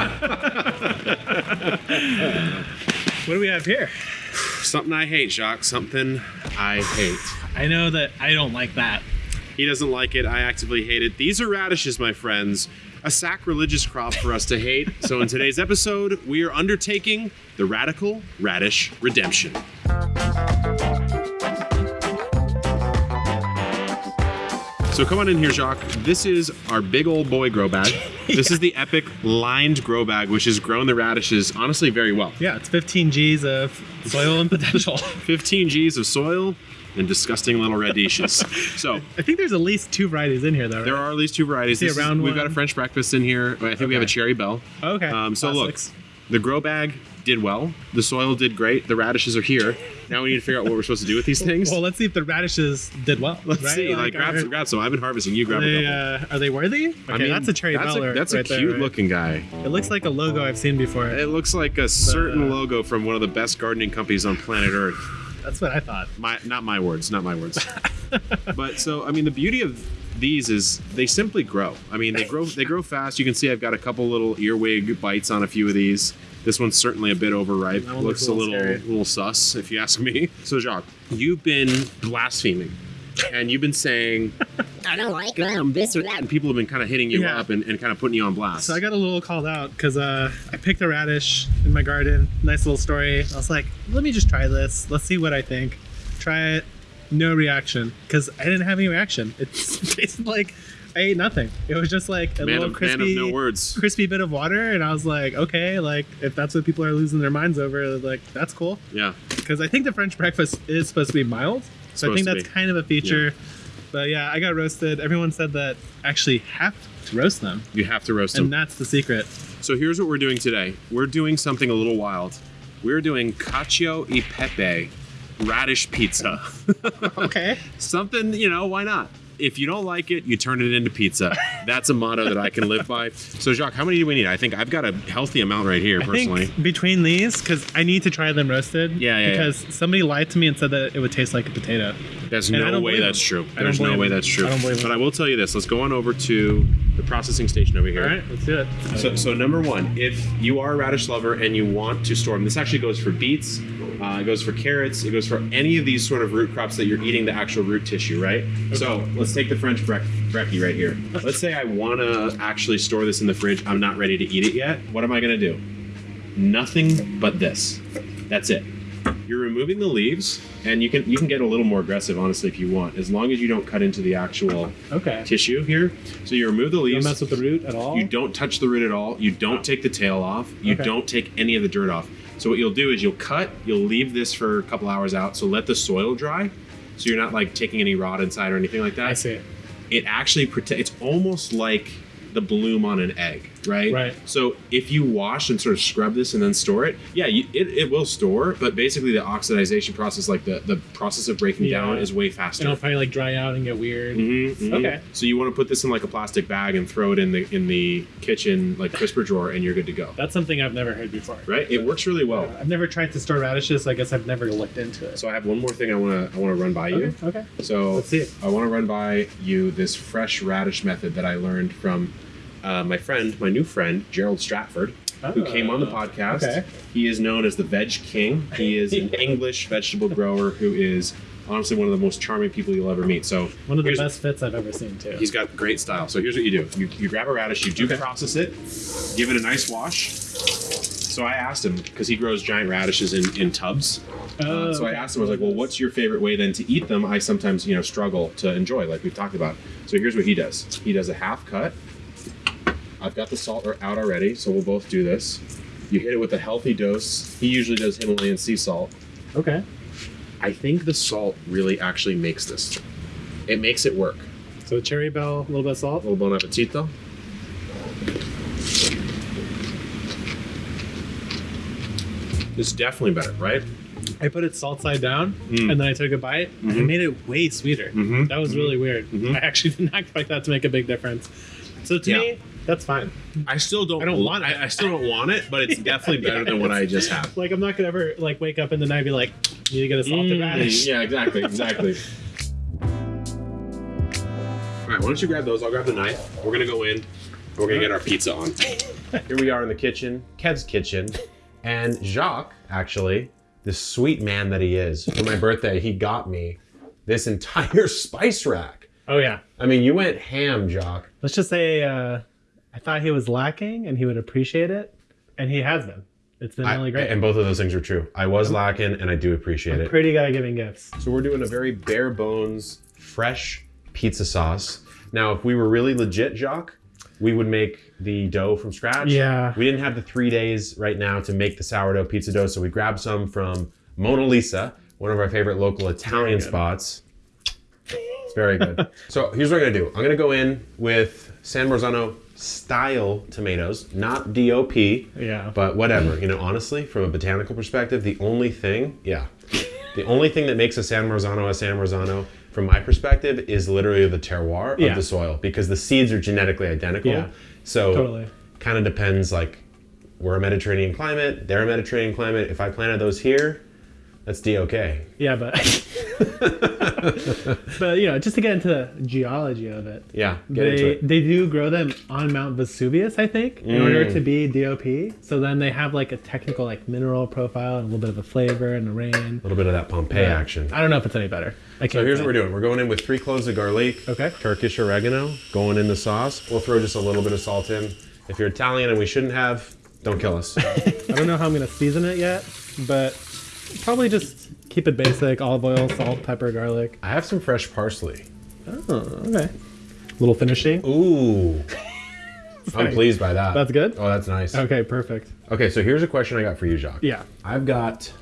What do we have here? Something I hate, Jacques. Something I hate. I know that I don't like that. He doesn't like it. I actively hate it. These are radishes, my friends. A sacrilegious crop for us to hate. So, in today's episode, we are undertaking the radical radish redemption. So, come on in here, Jacques. This is our big old boy grow bag. This is the epic lined grow bag, which has grown the radishes honestly very well. Yeah, it's 15 G's of soil and potential. 15 G's of soil and disgusting little radishes. so, I think there's at least two varieties in here, though. Right? There are at least two varieties. See a This is- round we've got a? French breakfast in here. I think we have a Cherry Belle. Okay. Um, so Classics. look, the grow bag did well. The soil did great. The radishes are here. Now we need to figure out what we're supposed to do with these things. Well, let's see if the radishes did well. Let's right? see. Like, grab, are, some, grab some. I've been harvesting. You grab are a couple. uh, are they worthy? Okay, I mean, that's a cherry that's beller. A, that's right a there, cute right? looking guy. It looks like a logo I've seen before. It looks like a certain uh, logo from one of the best gardening companies on planet Earth. That's what I thought. My, not my words. Not my words. but so I mean, the beauty of these is they simply grow. I mean, they grow they grow fast. You can see I've got a couple little earwig bites on a few of these. This one's certainly a bit overripe. That Looks looks a a little little scary. little sus, if you ask me. So Jacques, you've been blaspheming, and you've been saying, I don't like them, this or that. and people have been kind of hitting you Yeah. up and, and kind of putting you on blast. So I got a little called out because uh, I picked a radish in my garden. Nice little story. I was like, let me just try this. Let's see what I think. Try it. No reaction because I didn't have any reaction. It tasted like I ate nothing. It was just like a man, little of, crispy, man of no words. crispy bit of water, and I was like, okay, like if that's what people are losing their minds over, like that's cool. Yeah. Because I think the French breakfast is supposed to be mild, so I think that's be. kind of a feature. But yeah, I got roasted. Everyone said that actually have to roast them, You have to roast them. and that's the secret. So here's what we're doing today. We're doing something a little wild. We're doing cacio e pepe radish pizza. Okay. something, you know, why not? If you don't like it, you turn it into pizza. That's a motto that I can live by. So, Jacques, how many do we need? I think I've got a healthy amount right here, I personally. think between these, because I need to try them roasted. Yeah, yeah, Because somebody lied to me and said that it would taste like a potato. There's and no way that's true. There's no way him. that's true. I don't believe. But I will tell you this. Let's go on over to the processing station over here. All right, let's do it. So, so number one, if you are a radish lover and you want to store them, this actually goes for beets, uh, it goes for carrots, it goes for any of these sort of root crops that you're eating the actual root tissue, right? So let's take the French brec- brekkie right here. Let's say I want to actually store this in the fridge. I'm not ready to eat it yet. What am I going to do? Nothing but this. That's it. You're removing the leaves, and you can you can get a little more aggressive, honestly, if you want, as long as you don't cut into the actual Okay. tissue here. So you remove the leaves. don't mess with the root at all? You don't touch the root at all. You don't oh. take the tail off. You Okay. don't take any of the dirt off. So what you'll do is you'll cut, you'll leave this for a couple hours out. So let the soil dry. So you're not like taking any rot inside or anything like that. I see. It actually protect. It's almost like the bloom on an egg, right? Right. So if you wash and sort of scrub this and then store it, yeah, you, it, it will store. But basically, the oxidization process, like the the process of breaking Yeah. down, is way And faster. it'll probably like dry out and get weird. Mhm, mhm. Okay. So you want to put this in like a plastic bag and throw it in the in the kitchen like crisper drawer, and you're good to go. That's something I've never heard before. Right? It works really well. I've never tried to store radishes, so I guess I've never looked into it. So I have one more thing I want to I want to run by you. okay, okay. So Let's see it. I want to run by you this fresh radish method that I learned from uh, my friend, my new friend Gerald Stratford, who came on the podcast. Oh, okay. He is known as the Veg King. He is an English vegetable grower who is honestly one of the most charming people you'll ever meet. So One of the best fits I've ever seen, too. He's got great style. So here's what you do: you, you grab a radish, you do Okay. process it, give it a nice wash. So I asked him because he grows giant radishes in, in tubs. Oh, Uh, so I asked him, I was like, "Well, what's your favorite way then to eat them?" I sometimes, you know, struggle to enjoy, like we've talked about. So here's what he does: he does a half cut. I've got the salt out already, so we'll both do this. You hit it with a healthy dose. He usually does Himalayan sea salt. Okay. I think the salt really actually makes this. It makes it work. So Cherry Belle, a little bit of salt. A little bon appetito. It's definitely better, right? I put it salt side down, Mm. and then I took a bite. and It Mhm. made it way sweeter. Mhm. That was really weird. Mhm. I actually did not expect that to make a big difference. So to Yeah. me, that's fine. I still don't. I don't want it. I, I still don't want it, but it's definitely better than what I just had. Like I'm not gonna ever like wake up in the night and be like, need to get a salted Mm, radish. Yeah, exactly, exactly. All right, why don't you grab those? I'll grab the knife. We're gonna go in. We're gonna get our pizza on. Here we are in the kitchen, Kev's kitchen, and Jacques, actually, the sweet man that he is, for my birthday, he got me this entire spice rack. Oh yeah. I mean, you went ham, Jacques. Let's just say uh, I thought he was lacking and he would appreciate it, and he has been. It's been I- really great. and both of those things are true. I was lacking, and I do appreciate it. Pretty good at giving gifts. So we're doing a very bare bones, fresh pizza sauce. Now, if we were really legit, Jacques, we would make the dough from scratch. Yeah. We didn't have the three days right now to make the sourdough pizza dough, so we grabbed some from Mona Lisa, one of our favorite local Italian spots. It's very good. so here's what I'm gonna do. I'm gonna go in with San Marzano style tomatoes, not DOP. Yeah. But whatever, you know, honestly, from a botanical perspective, the only thing, yeah, the only thing that makes a San Marzano a San Marzano, from my perspective, is literally the terroir Yeah. of the soil because the seeds are genetically identical. Yeah, So totally. kind of depends. Like, we're a Mediterranean climate, they're a Mediterranean climate. If I planted those here, that's DOK. Yeah, but but you know, just to get into the geology of it, Yeah, get into they it. they do grow them on Mount Vesuvius, I think, in Mm. order to be DOP. So then they have like a technical like mineral profile and a little bit of a flavor and a rain. A little bit of that Pompeii action. I don't know if it's any better. I So here's say. what we're doing. We're going in with three cloves of garlic, Okay. Turkish oregano, going in the sauce. We'll throw just a little bit of salt in. If you're Italian and we shouldn't have, don't kill us. I don't know how I'm gonna season it yet, but probably just keep it basic: olive oil, salt, pepper, garlic. I have some fresh parsley. Oh, okay. Little finishing. Ooh. I'm pleased by that. That's good? Oh, that's nice. Okay, perfect. Okay, so here's a question I got for you, Jacques. Yeah. I've got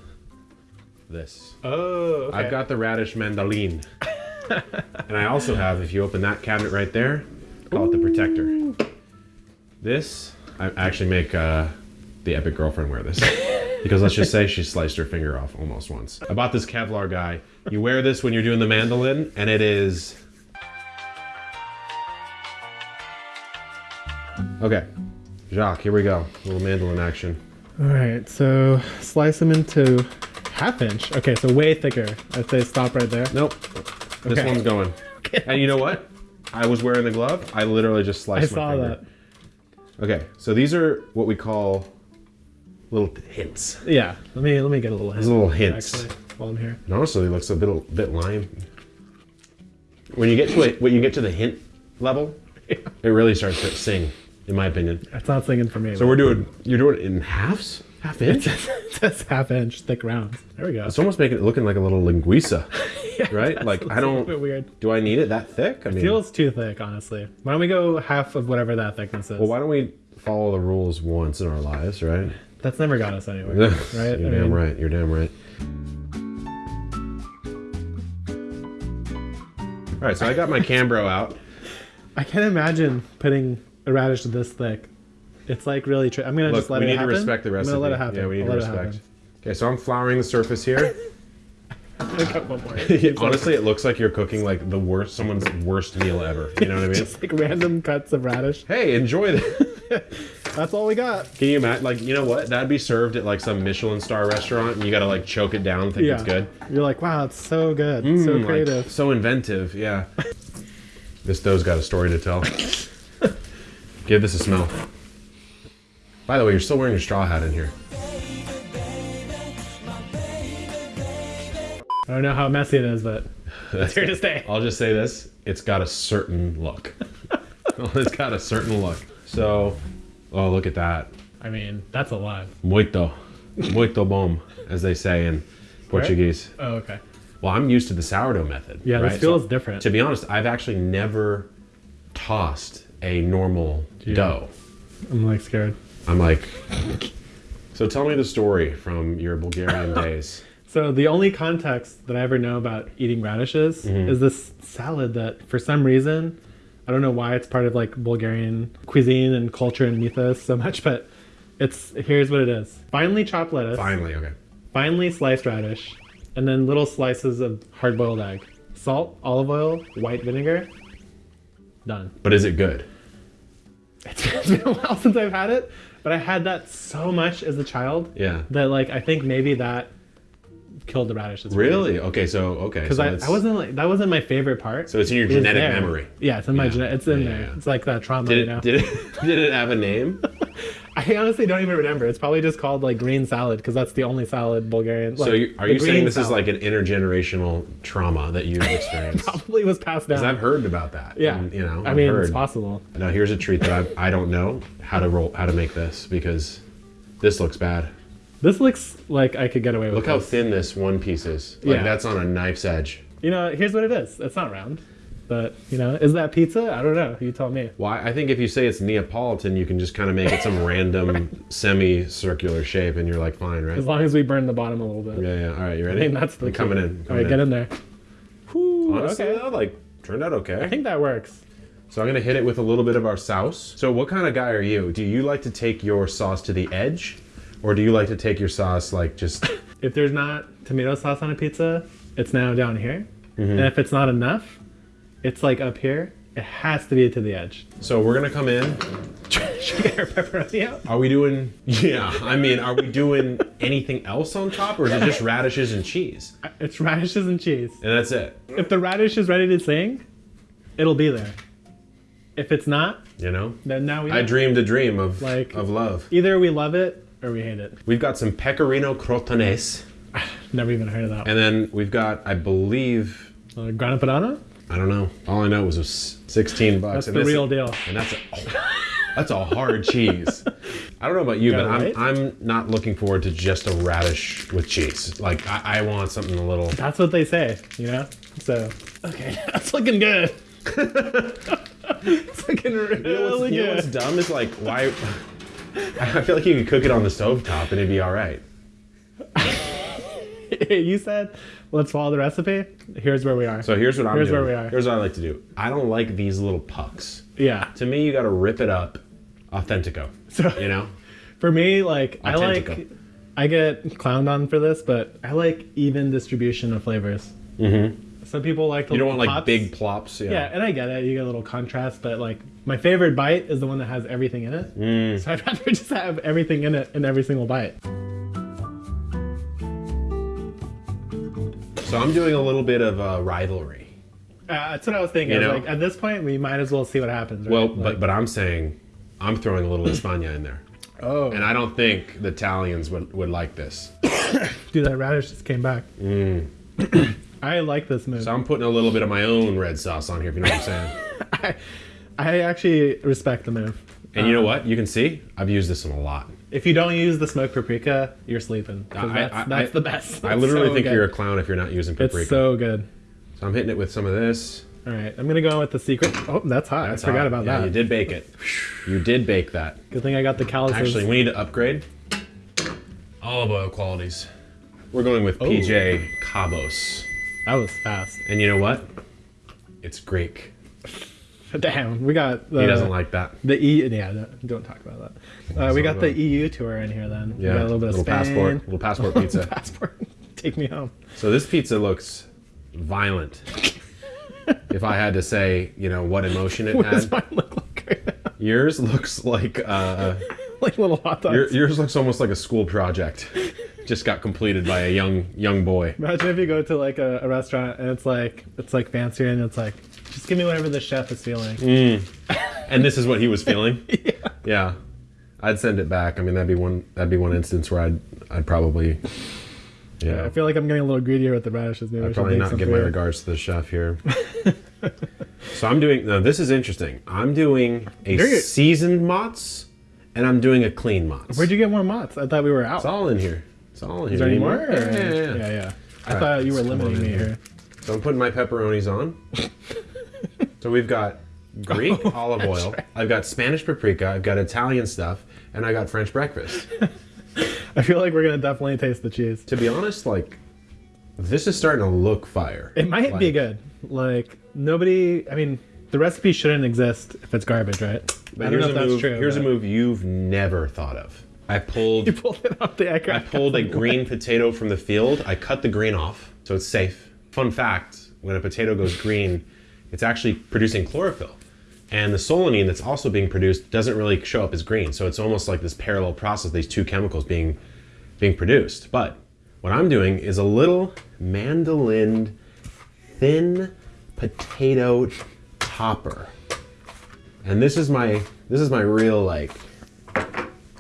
this. Oh, okay. I've got the radish mandoline. and I also have, if you open that cabinet right there, call it the protector. This, I actually make uh, the epic girlfriend wear this. because let's just say she sliced her finger off almost once. I bought this Kevlar guy. You wear this when you're doing the mandolin, and it is. Okay, Jacques, here we go. A little mandolin action. All right, so slice them into half inch. Okay, so way thicker. I'd say stop right there. Nope. This Okay. one's going. And you know what? I was wearing the glove. I literally just I sliced my finger. I saw that. Okay, so these are what we call little hints. Yeah, let me let me get a little hint. A little hints. Actually, while I'm here. And honestly, it looks a bit a bit lime. When you get to it, when you get to the hint level, it really starts to sing, in my opinion. It's not singing for me. So we're doing. You're doing it in halves, half inch. it says half inch thick rounds. There we go. It's almost making it looking like a little linguiça, right? That's Like I don't. weird. Do I need it that thick? I mean, Feels too thick, honestly. Why don't we go half of whatever that thickness is? well, why don't we follow the rules once in our lives, right? That's never got us anywhere, right? You're I damn mean, right. You're damn right. All right, so I got my Cambro out. I can't imagine putting a radish this thick. It's like really. Tri- I'm gonna Look, just let it happen. we need to respect the recipe. I'm gonna let it happen. Yeah, we need I'll to respect. Okay, so I'm flouring the surface here. happen. I got one more. Honestly, it looks like you're cooking like the worst, someone's worst meal ever. You know what I mean? just like random cuts of radish. Hey, enjoy it. That's all we got. Can you imagine? Like, you know what? That'd be served at like some Michelin star restaurant, and you gotta like choke it down, think Yeah, it's good. You're like, wow, it's so good, so Mm, like, creative. so inventive. Yeah. this dough's got a story to tell. Give this a smell. By the way, you're still wearing your straw hat in here. I don't know how messy it is, but it's here to stay. I'll just say this: it's got a certain look. it's got a certain look. So, oh, look at that. I mean, that's a lot. Muito, muito bom, as they say in Portuguese. Oh, okay. Well, I'm used to the sourdough method. Yeah, right? this feels So, different. To be honest, I've actually never tossed a normal Yeah. dough. I'm like scared. I'm like, so tell me the story from your Bulgarian days. So the only context that I ever know about eating radishes Mm-hmm. is this salad that, for some reason, I don't know why it's part of like Bulgarian cuisine and culture and mythos so much, but it's here's what it is: finely chopped lettuce, Finally, okay. finely sliced radish, and then little slices of hard-boiled egg, salt, olive oil, white vinegar. Done. But is it good? It's been a while since I've had it, but I had that so much as a child Yeah. that like I think maybe that killed the radishes. Really? Okay, so okay. Because so I, I wasn't like that wasn't my favorite part. So it's in your It genetic memory. Yeah, it's in my Yeah. genetic. It's in Yeah, there. yeah. It's like that trauma. Did you it, know? did it did it have a name? I honestly don't even remember. It's probably just called like green salad because that's the only salad Bulgarian. so like, you, are you saying this is like an intergenerational trauma that you've experienced? probably was passed down? Because I've heard about that. yeah, and, you know, I I've mean, heard. it's possible. Now here's a treat that I, I don't know how to roll how to make this because this looks bad. This looks like I could get away with. Look how this. thin this one piece is. Like Yeah. that's on a knife's edge. You know, here's what it is. It's not round, but you know, is that pizza? I don't know. You tell me. Why? I think if you say it's Neapolitan, you can just kind of make it some random semi-circular shape, and you're like, fine, right? As long as we burn the bottom a little bit. Yeah, yeah. All right, you I ready? think that's the I'm key. coming in. All coming right, get in there. Whew, Honestly, okay. though, like turned out okay. I think that works. So I'm gonna hit it with a little bit of our sauce. So what kind of guy are you? Do you like to take your sauce to the edge, or do you like to take your sauce like just? If there's not tomato sauce on a pizza, it's now down here. Mm-hmm. And if it's not enough, it's like up here. It has to be to the edge. So we're gonna come in. Should get our pepperoni out? Are we doing? Yeah, I mean, are we doing anything else on top, or is it just radishes and cheese? It's radishes and cheese. And that's it. If the radish is ready to sing, it'll be there. If it's not, You know. then now we I dreamed a dream of Like- of love. either we love it or we hate it. We've got some pecorino crotonese, Never even heard of that. and then we've got, I believe, Uh, grana padano? I don't know. All I know was it was 16 bucks. That's and the real deal. And that's a, oh, that's a hard cheese. I don't know about you, Got but it I'm, right? I'm not looking forward to just a radish with cheese. Like I, I want something a little. That's what they say, you know? So, okay, that's looking good. it's looking really You know, what's, you know what's dumb is like why. I feel like you could cook it on the stove top and it'd be all right. you said, let's follow the recipe. Here's where we are. So here's what I'm Here's doing. where we are. Here's what I like to do. I don't like these little pucks. yeah. To me, you got to rip it up, authentico. So You know. for me, like, I like, I get clowned on for this, but I like even distribution of flavors. Mm-hmm. Some people like the You don't want like big plops. Yeah. Yeah, and I get it. You get a little contrast, but like my favorite bite is the one that has everything in it. Mm. So I'd rather just have everything in it in every single bite. So I'm doing a little bit of uh, rivalry. Uh, that's what I was thinking. You know? like, at this point, we might as well see what happens. Right? Well, Like, but but I'm saying I'm throwing a little España in there, oh, and I don't think the Italians would, would like this. dude, that radish just came back. I like this move. Mm. So I'm putting a little bit of my own red sauce on here, if you know what I'm saying. I, I actually respect the move. And you know what? You can see I've used this one a lot. If you don't use the smoked paprika, you're sleeping. 'cause I- that's I- that's I- the best. I It's literally so think good. you're a clown if you're not using paprika. It's so good. So I'm hitting it with some of this. All right, I'm gonna go with the secret. Oh, that's hot. I forgot about Yeah, that. You did bake it. You did bake that. Good thing I got the calluses. Actually, we need to upgrade. Olive oil qualities. We're going Oh. with PJ Kabos. That was fast. And you know what? It's Greek. Damn, we got the He doesn't like that. the E. Yeah, no, don't talk about that. Uh, we got the EU tour in here. Then we Yeah, got a little bit of Spain. passport, little passport pizza. passport. Take me home. So this pizza looks violent. if I had to say, you know, what emotion it What does mine look like right now? yours looks like uh, like little hot dogs. your, yours looks almost like a school project, just got completed by a young young boy. Imagine if you go to like a, a restaurant and it's like it's like fancier and it's like just give me whatever the chef is feeling. Mm. And this is what he was feeling. yeah. I'd send it back. I mean, that'd be one. That'd be one instance where I'd I'd probably. Yeah. I feel like I'm getting a little greedier with the radishes. Maybe I'd probably not give my regards to the chef here. so I'm doing. No, this is interesting. I'm doing a You're- seasoned mozz, and I'm doing a clean mozz. Where'd you get more mozz? I thought we were out. It's all in here. It's all in here. Is there any more? Yeah, yeah, yeah. yeah, yeah. I All thought you were limiting me here. So I'm putting my pepperonis on. so we've got Greek oh, olive oil. I've got Spanish paprika. I've got Italian stuff, and I got French breakfast. I feel like we're gonna definitely taste the cheese. to be honest, like this is starting to look fire. It might be good. Like nobody. I mean, the recipe shouldn't exist if it's garbage, right? But I don't here's know if a that's move. true. here's a move you've never thought of. I pulled. You pulled it off the. I pulled a green potato from the field. I cut the green off, so it's safe. Fun fact: when a potato goes green, it's actually producing chlorophyll, and the solanine that's also being produced doesn't really show up as green. So it's almost like this parallel process, these two chemicals being being produced. But What I'm doing is a little mandolin thin potato topper. And this is my this is my real like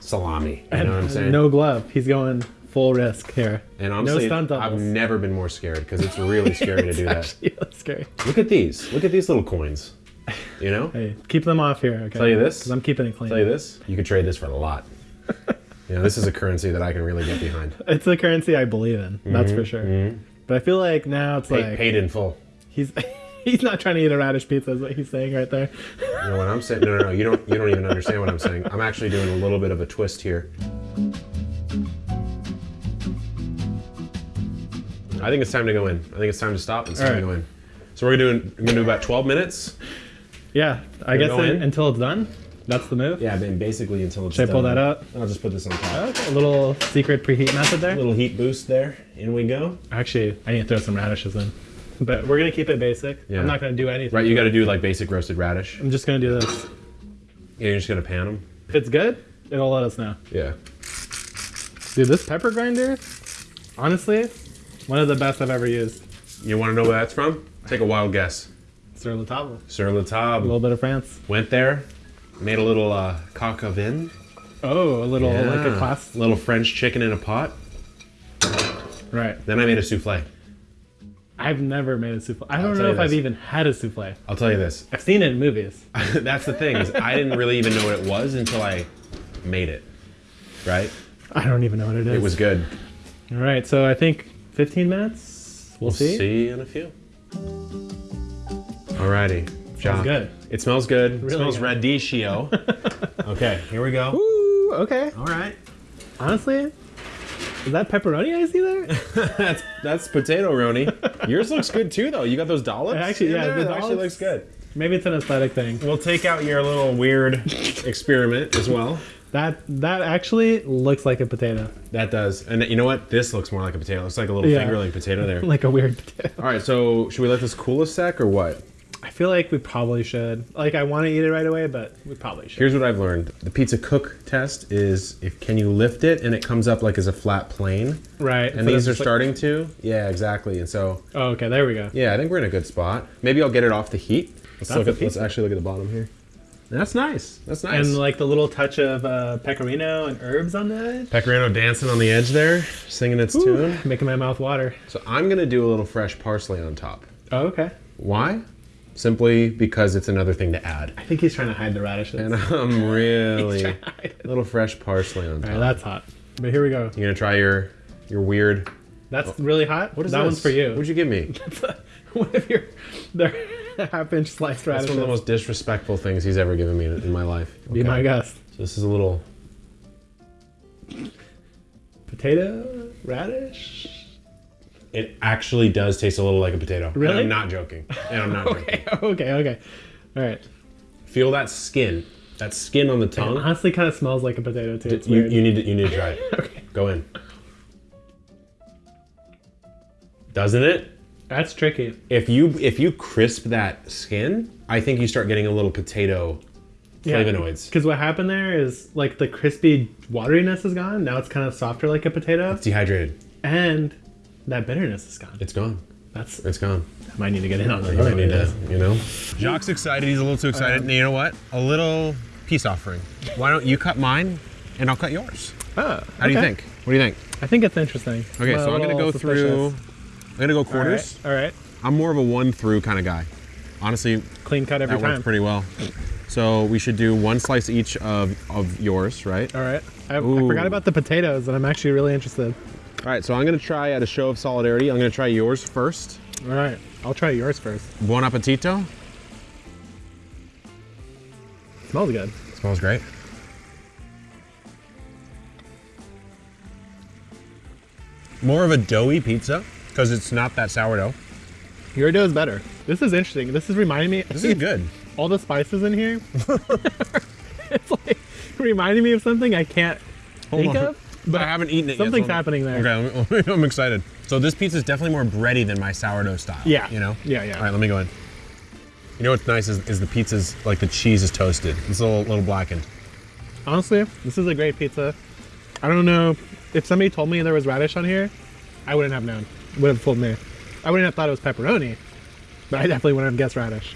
salami. You know what I'm saying? No glove. He's going full risk here. And no honestly, stunt I've never been more scared because it's really scary to do that. Actually, that's scary. Look at these. Look at these little coins. You know? Hey, keep them off here. Okay. Tell you this? I'm keeping it clean. tell you this, you could trade this for a lot. you know, this is a currency that I can really get behind. It's the currency I believe in. That's for mm-hmm, sure. Mm-hmm. But I feel like now it's like paid in full. he's he's not trying to eat a radish pizza. Is what he's saying right there. You know what I'm saying? No, no, no. You don't. You don't even understand what I'm saying. I'm actually doing a little bit of a twist here. I think it's time to go in. I think it's time to stop and it's time to go in. So we're gonna do we're gonna do about 12 minutes. Yeah, I guess it, until it's done. That's the move. Yeah, then basically until it's Should I pull that up? I'll just put this on top. Oh, okay, a little secret preheat method there. A little heat boost there. In we go. Actually, I need to throw some radishes in. But we're gonna keep it basic. Yeah. I'm not gonna do anything. Right, you got to do like basic roasted radish. I'm just gonna do this. Yeah, you're just gonna pan them. If it's good, it'll let us know. Yeah. Dude, this pepper grinder, honestly, one of the best I've ever used. You want to know where that's from? Take a wild guess. Sur la table. Sur la A little bit of France. Went there, made a little uh, coq au vin. Oh, a little like a Yeah. class. little French chicken in a pot. Right. Then I made a souffle. I've never made a souffle. I don't know if I've even had a souffle. I'll tell you this. I've seen it in movies. That's the thing. Is I didn't really even know what it was until I made it. Right? I don't even know what it is. It was good. All right, so I think 15 minutes. We'll, see. We'll see. see in a few. Alrighty. Job. good. It smells good. It smells good. radicchio. okay, here we go. Ooh, okay. All right. Honestly, is that pepperoni I see there? that's that's potato roni. Yours looks good too, though. You got those dollops. Actually, yeah, the that actually looks good. Maybe it's an aesthetic thing. We'll take out your little weird experiment as well. That that actually looks like a potato, That does. And you know what? This looks more like a potato. It looks like a little Yeah. fingerling potato there. like a weird potato. All right, so should we let this cool a sec or what? I feel like we probably should. Like, I want to eat it right away, but we probably should. Here's what I've learned. The pizza cook test is if can you lift it and it comes up like as a flat plane. right. And these are like- starting to. Yeah, exactly. And so Oh, okay. There we go. yeah, I think we're in a good spot. Maybe I'll get it off the heat. Let's That's look at let's actually look at the bottom here. That's nice. That's nice. And like the little touch of uh, pecorino and herbs on the edge. Pecorino dancing on the edge there, singing its tune. Making my mouth water. So I'm gonna do a little fresh parsley on top. Oh, okay. Why? Simply because it's another thing to add. I think he's trying to hide the radishes. And I'm really trying to hide it. a little fresh parsley on top. All right, that's hot. But here we go. You're gonna try your your weird. That's really hot. What is that this? one's for you. What'd you give me? One of your half inch sliced That's radishes. one of the most disrespectful things he's ever given me in in my life. Be my guest. So this is a little. Potato, radish. It actually does taste a little like a potato. And Really? I'm not joking. And I'm not joking. Okay, okay, okay. All right. Feel that skin. That skin on the It tongue. honestly kind of smells like a potato too. It's You, weird. you need to you need to try it. okay. Go in. Doesn't it? That's tricky. If you if you crisp that skin, I think you start getting a little potato flavonoids. Because what happened there is like the crispy wateriness is gone. Now it's kind of softer like a potato, It's dehydrated. and that bitterness is gone. It's gone. That's It's gone. I might need to get in on that. You might need to, you know. Jacques excited. He's a little too excited. And you know what? A little peace offering. Why don't you cut mine, and I'll cut yours? Ah, How do you think? What do you think? I think it's interesting. Okay, Well, so I'm gonna little go through. suspicious. I'm gonna go All right, quarters. All right. I'm more of a one through kind of guy. Honestly, Clean cut every that time. works pretty well. So we should do one slice each of of yours, right? All right. I, I forgot about the potatoes, and I'm actually really interested. All right. So I'm gonna try at a show of solidarity. I'm gonna try yours first. All right. I'll try yours first. Buon appetito. Smells good. Smells great. More of a doughy pizza because it's not that sourdough. Your dough is better. This is interesting. This is reminding me. This is good. all the spices in here. it's like reminding me of something I can't think on. of. But I haven't eaten it something's yet. so happening there. Okay, let me- I'm excited. So this pizza is definitely more bready than my sourdough style. Yeah. You know? Yeah, yeah. All right, let me go in. You know what's nice is, is the pizza's like the cheese is toasted. It's a little, little blackened. Honestly, this is a great pizza. I don't know if somebody told me there was radish on here, I wouldn't have known. Would have fooled me. I wouldn't have thought it was pepperoni, but I definitely wouldn't have guessed radish.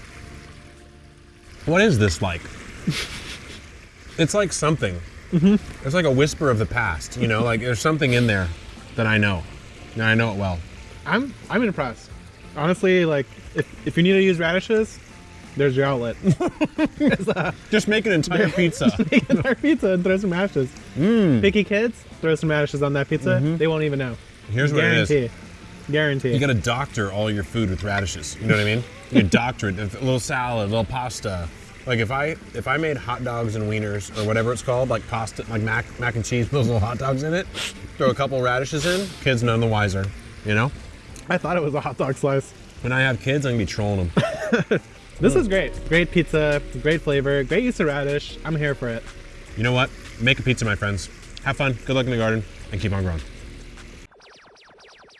What is this like? it's like something. Mm-hmm. It's like a whisper of the past. You know, like there's something in there that I know, and I know it well. I'm I'm impressed. Honestly, like if, if you need to use radishes, there's your outlet. Just make an entire pizza. Make our pizza and throw some radishes. Mm. Picky kids, throw some radishes on that pizza. Mm-hmm. They won't even know. Here's what it is. Guarantee. Guarantee. You gotta doctor all your food with radishes. You know what I mean? You doctor it. A little salad, a little pasta. Like if I if I made hot dogs and wieners or whatever it's called, like pasta, like mac mac and cheese, with those little hot dogs in it, throw a couple radishes in, kids none the wiser. You know? I thought it was a hot dog slice. When I have kids, I'm gonna be trolling them. This is great. Great pizza, great flavor, great use of radish. I'm here for it. You know what? Make a pizza, my friends. Have fun. Good luck in the garden, and keep on growing.